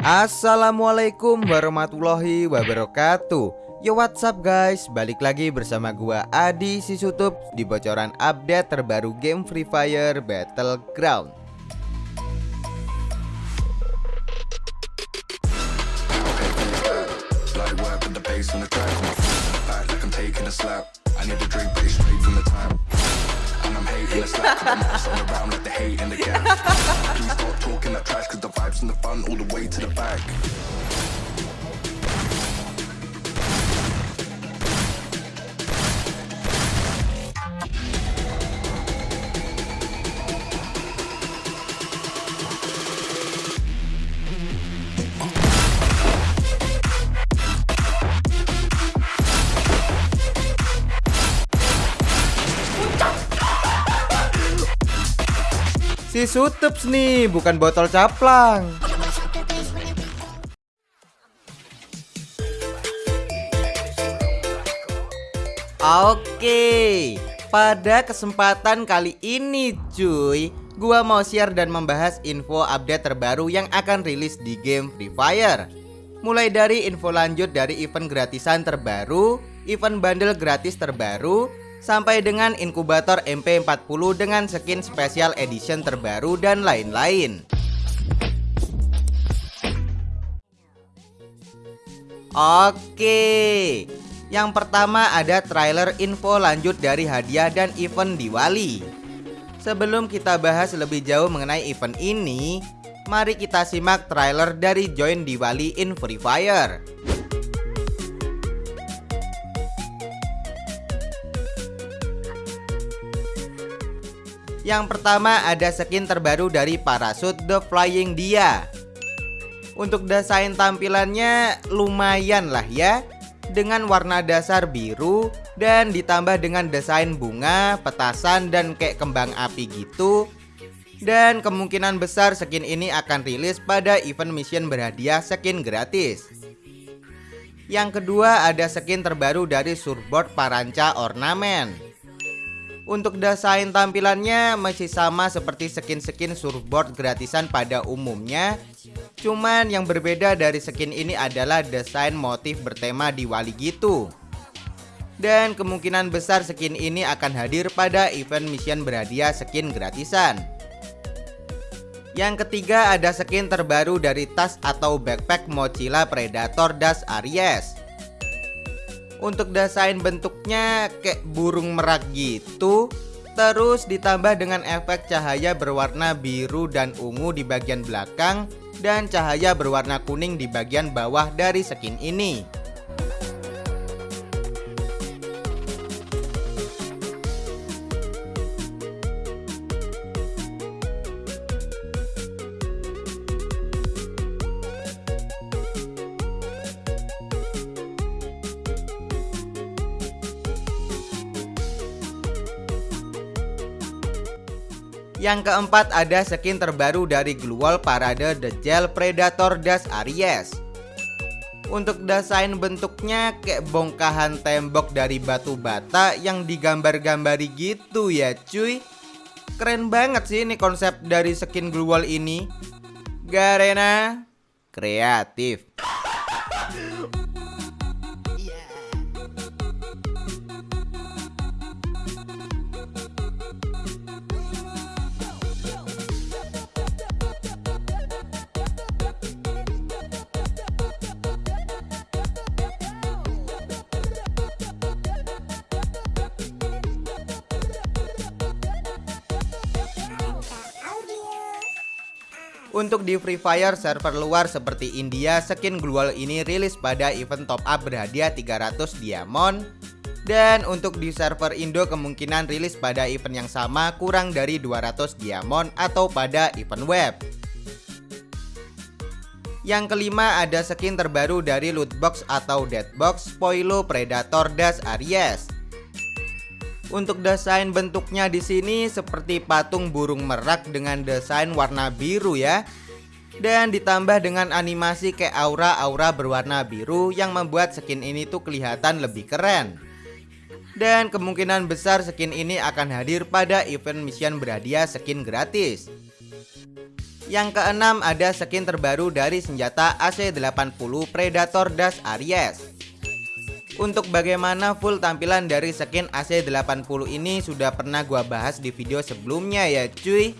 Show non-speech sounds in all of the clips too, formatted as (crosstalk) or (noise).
Assalamualaikum warahmatullahi wabarakatuh. Yo what's up guys? Balik lagi bersama gua Adi Sisutup Di bocoran update terbaru game Free Fire Battleground Let's not come mess all around, let the hate and the gas. Please stop talking that trash, cause the vibes and the fun all the way to the back. Si Sutups nih, bukan botol caplang. Oke, pada kesempatan kali ini cuy Gua mau share dan membahas info update terbaru yang akan rilis di game Free Fire Mulai dari info lanjut dari event gratisan terbaru Event bundle gratis terbaru sampai dengan inkubator MP40 dengan skin special edition terbaru dan lain-lain. Oke. Yang pertama ada trailer info lanjut dari hadiah dan event Diwali. Sebelum kita bahas lebih jauh mengenai event ini, mari kita simak trailer dari Join Diwali in Free Fire. Yang pertama ada skin terbaru dari Parachute The Flying Dia. Untuk desain tampilannya lumayan lah ya. Dengan warna dasar biru Dan ditambah dengan desain bunga, petasan dan kayak kembang api gitu. Dan kemungkinan besar skin ini akan rilis pada event mission berhadiah skin gratis. Yang kedua ada skin terbaru dari surfboard Paranca Ornament untuk desain tampilannya masih sama seperti skin-skin surfboard gratisan pada umumnya. Cuman yang berbeda dari skin ini adalah desain motif bertema Diwali gitu. Dan kemungkinan besar skin ini akan hadir pada event mission berhadiah skin gratisan. Yang ketiga ada skin terbaru dari tas atau backpack Mochila Predator Das Aries untuk desain bentuknya kayak burung merak gitu. Terus ditambah dengan efek cahaya berwarna biru dan ungu di bagian belakang Dan cahaya berwarna kuning di bagian bawah dari skin ini Yang keempat ada skin terbaru dari Global Parade The Gel Predator Das Aries. Untuk desain bentuknya kayak bongkahan tembok dari batu bata yang digambar-gambari gitu ya cuy. Keren banget sih ini konsep dari skin Global ini. Garena kreatif Untuk di Free Fire server luar seperti India, skin global ini rilis pada event top up berhadiah 300 diamond dan untuk di server Indo kemungkinan rilis pada event yang sama kurang dari 200 diamond atau pada event web. Yang kelima ada skin terbaru dari lootbox atau deadbox Spoilo Predator Das Aries. Untuk desain bentuknya di sini seperti patung burung merak dengan desain warna biru ya. Dan ditambah dengan animasi kayak aura-aura berwarna biru yang membuat skin ini tuh kelihatan lebih keren. Dan kemungkinan besar skin ini akan hadir pada event mission berhadiah skin gratis. Yang keenam ada skin terbaru dari senjata AC80 Predator Dash Aries Untuk bagaimana full tampilan dari skin AC80 ini sudah pernah gua bahas di video sebelumnya ya cuy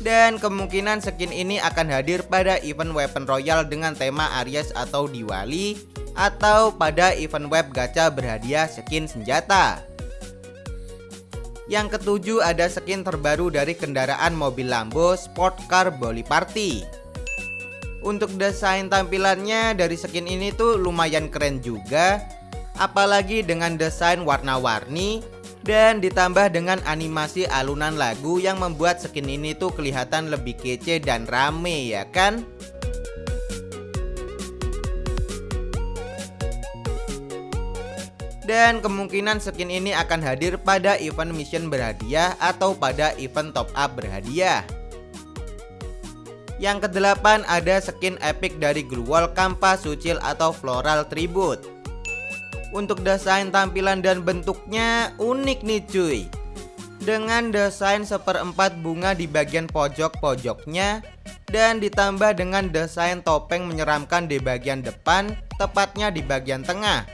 Dan kemungkinan skin ini akan hadir pada event Weapon Royal dengan tema Aries atau Diwali Atau pada event web gacha berhadiah skin senjata yang ketujuh ada skin terbaru dari kendaraan mobil Lambo Sport Car Boli Party. Untuk desain tampilannya dari skin ini tuh lumayan keren juga, apalagi dengan desain warna-warni dan ditambah dengan animasi alunan lagu yang membuat skin ini tuh kelihatan lebih kece dan rame ya kan? Dan kemungkinan skin ini akan hadir pada event mission berhadiah atau pada event top up berhadiah. Yang kedelapan ada skin epic dari Gruwol Kampa Sucil atau Floral Tribute. Untuk desain tampilan dan bentuknya unik nih cuy. Dengan desain seperempat bunga di bagian pojok-pojoknya dan ditambah dengan desain topeng menyeramkan di bagian depan, tepatnya di bagian tengah.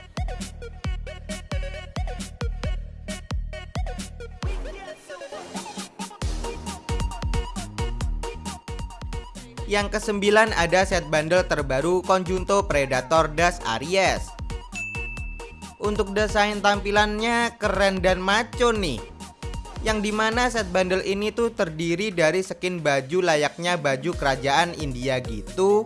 Yang kesembilan ada set bundle terbaru Conjunto Predator Dash Aries. Untuk desain tampilannya keren dan maco nih. Yang di mana set bundle ini tuh terdiri dari skin baju layaknya baju kerajaan India gitu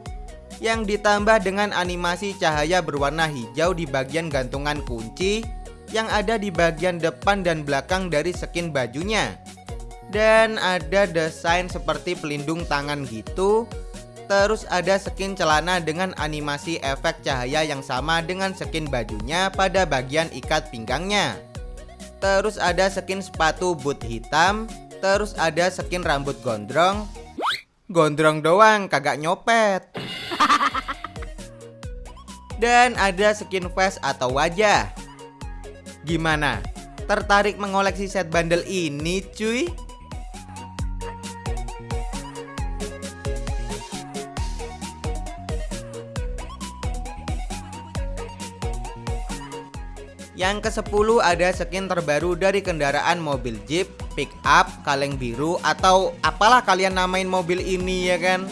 Yang ditambah dengan animasi cahaya berwarna hijau di bagian gantungan kunci Yang ada di bagian depan dan belakang dari skin bajunya dan ada desain seperti pelindung tangan gitu. Terus ada skin celana dengan animasi efek cahaya yang sama dengan skin bajunya pada bagian ikat pinggangnya. Terus ada skin sepatu boot hitam. Terus ada skin rambut gondrong. Gondrong doang kagak nyopet. (laughs) Dan ada skin face atau wajah. Gimana? Tertarik mengoleksi set bundle ini cuy? Yang ke-10 ada skin terbaru dari kendaraan mobil Jeep, pick up, kaleng biru atau apalah kalian namain mobil ini ya kan?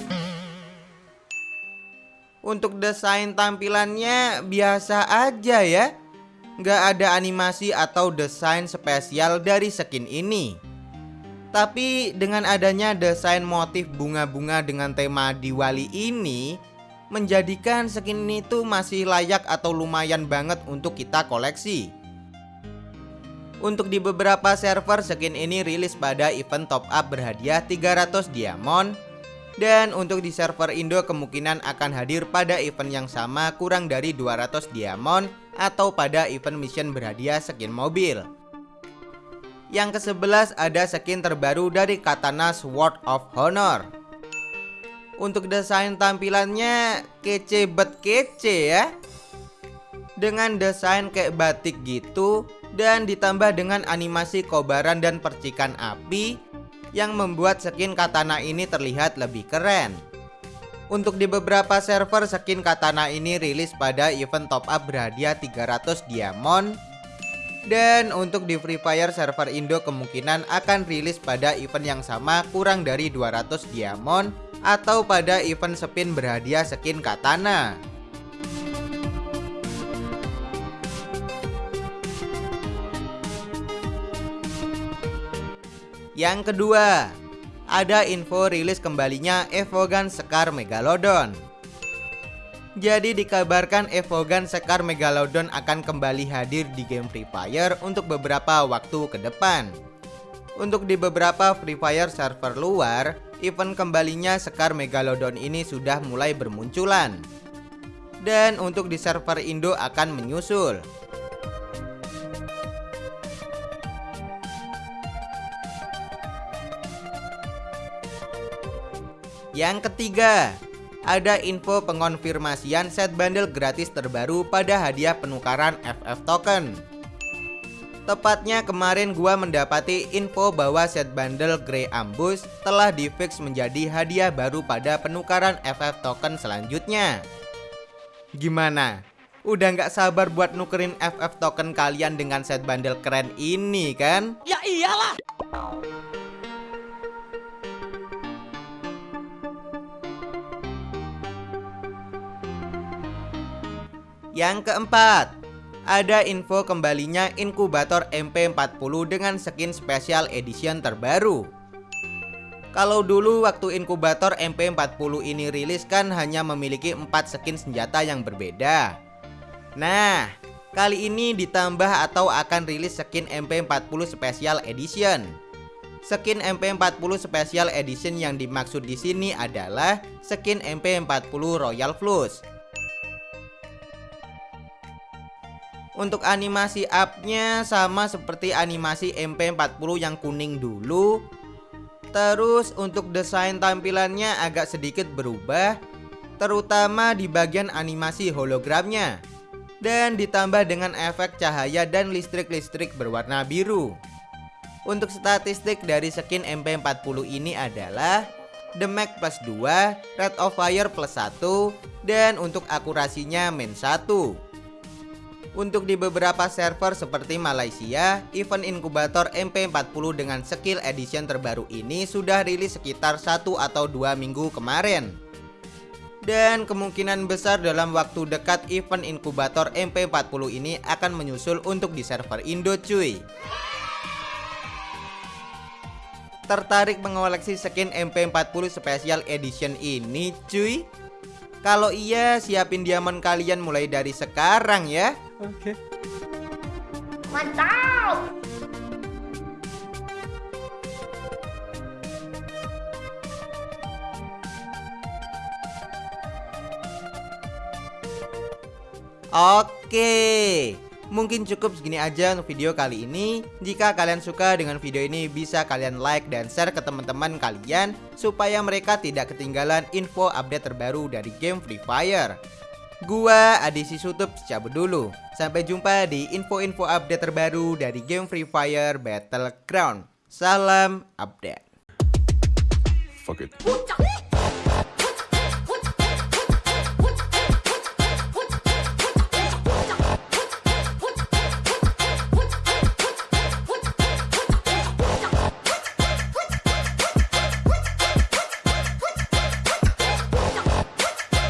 Untuk desain tampilannya biasa aja ya. Nggak ada animasi atau desain spesial dari skin ini. Tapi dengan adanya desain motif bunga-bunga dengan tema Diwali ini menjadikan skin ini tuh masih layak atau lumayan banget untuk kita koleksi. Untuk di beberapa server skin ini rilis pada event top up berhadiah 300 diamond. Dan untuk di server Indo kemungkinan akan hadir pada event yang sama kurang dari 200 diamond Atau pada event mission berhadiah skin mobil. Yang ke-11 ada skin terbaru dari Katana Sword of Honor untuk desain tampilannya kece bet kece ya. Dengan desain kayak batik gitu Dan ditambah dengan animasi kobaran dan percikan api Yang membuat skin katana ini terlihat lebih keren. Untuk di beberapa server skin katana ini rilis pada event top up berhadiah 300 diamond. Dan untuk di Free Fire server Indo kemungkinan akan rilis pada event yang sama kurang dari 200 diamond atau pada event spin berhadiah skin katana. Yang kedua, ada info rilis kembalinya Evogan Sekar Megalodon. Jadi dikabarkan Evogan Sekar Megalodon akan kembali hadir di game Free Fire untuk beberapa waktu ke depan. Untuk di beberapa Free Fire server luar, event kembalinya Sekar Megalodon ini sudah mulai bermunculan. Dan untuk di server Indo akan menyusul. Yang ketiga, ada info pengonfirmasian set bundle gratis terbaru pada hadiah penukaran FF token. Tepatnya kemarin gua mendapati info bahwa set bundle Grey Ambush telah difix menjadi hadiah baru pada penukaran FF token selanjutnya. Gimana? Udah nggak sabar buat nukerin FF token kalian dengan set bundle keren ini kan? Ya iyalah. Yang keempat, ada info kembalinya inkubator MP40 dengan skin special edition terbaru. Kalau dulu waktu inkubator MP40 ini rilis kan hanya memiliki 4 skin senjata yang berbeda. Nah, kali ini ditambah atau akan rilis skin MP40 Special Edition. Skin MP40 Special Edition yang dimaksud di sini adalah skin MP40 Royal Flush. Untuk animasi upnya sama seperti animasi MP40 yang kuning dulu. Terus untuk desain tampilannya agak sedikit berubah Terutama di bagian animasi hologramnya. Dan ditambah dengan efek cahaya dan listrik-listrik berwarna biru. Untuk statistik dari skin MP40 ini adalah Damage plus 2, Rate of Fire plus 1 Dan untuk akurasinya min 1 untuk di beberapa server seperti Malaysia, event inkubator MP40 dengan skill edition terbaru ini sudah rilis sekitar 1 atau 2 minggu kemarin. Dan kemungkinan besar dalam waktu dekat event inkubator MP40 ini akan menyusul untuk di server Indo cuy. Tertarik mengoleksi skin MP40 Special Edition ini cuy? Kalau iya siapin diamond kalian mulai dari sekarang ya. Oke. Mantap! Oke Mungkin cukup segini aja untuk video kali ini. Jika kalian suka dengan video ini bisa kalian like dan share ke teman-teman kalian Supaya mereka tidak ketinggalan info update terbaru dari game Free Fire. Gua Adisi Sutup cabut dulu. Sampai jumpa di info-info update terbaru dari game Free Fire Battleground. Salam update. Fuck it.